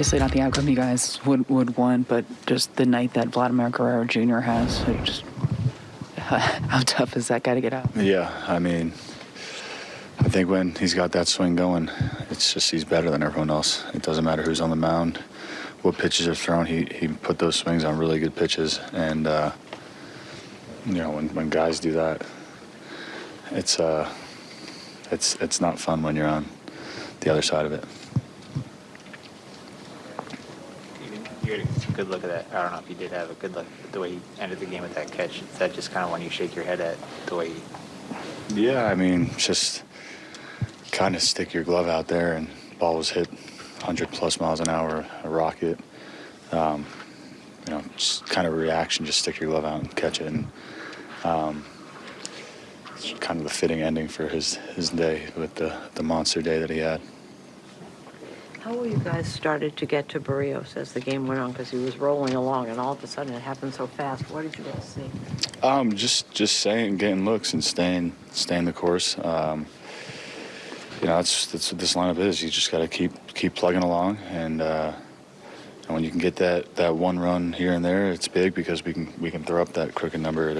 Obviously, not the outcome you guys would, would want, but just the night that Vladimir Guerrero Jr. has. Just how tough is that guy to get out? Yeah, I mean, I think when he's got that swing going, it's just he's better than everyone else. It doesn't matter who's on the mound, what pitches are thrown. He he put those swings on really good pitches, and uh, you know when when guys do that, it's uh, it's it's not fun when you're on the other side of it. Had a good look at that. I don't know if you did have a good look at the way he ended the game with that catch. Is that just kind of when you shake your head at the way he Yeah, I mean, just kind of stick your glove out there, and ball was hit 100 plus miles an hour, a rocket. Um, you know, just kind of reaction. Just stick your glove out and catch it, and um, it's kind of the fitting ending for his his day with the the monster day that he had. How were you guys started to get to Berríos as the game went on? Because he was rolling along, and all of a sudden it happened so fast. What did you guys see? Um, just just saying, getting looks and staying staying the course. Um, you know, that's that's what this lineup is. You just got to keep keep plugging along, and uh, and when you can get that that one run here and there, it's big because we can we can throw up that crooked number